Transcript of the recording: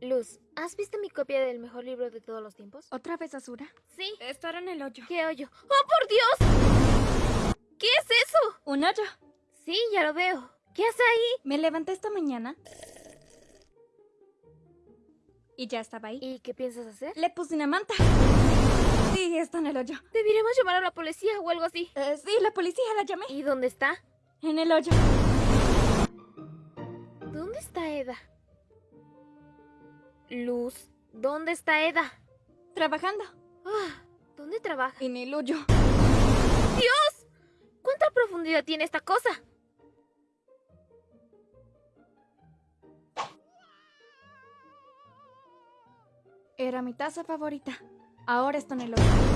Luz, ¿has visto mi copia del mejor libro de todos los tiempos? ¿Otra vez Azura? Sí. Estará en el hoyo. ¿Qué hoyo? ¡Oh, por Dios! ¿Qué es eso? ¿Un hoyo? Sí, ya lo veo. ¿Qué hace ahí? Me levanté esta mañana. Y ya estaba ahí. ¿Y qué piensas hacer? Le puse una manta. Sí, está en el hoyo. Deberíamos llamar a la policía o algo así. Eh, sí, la policía la llamé. ¿Y dónde está? En el hoyo. ¿Dónde está Eda? Luz, ¿dónde está Eda? Trabajando. Ah, ¿Dónde trabaja? En el hoyo. ¡Dios! ¿Cuánta profundidad tiene esta cosa? Era mi taza favorita. Ahora está en el hoyo.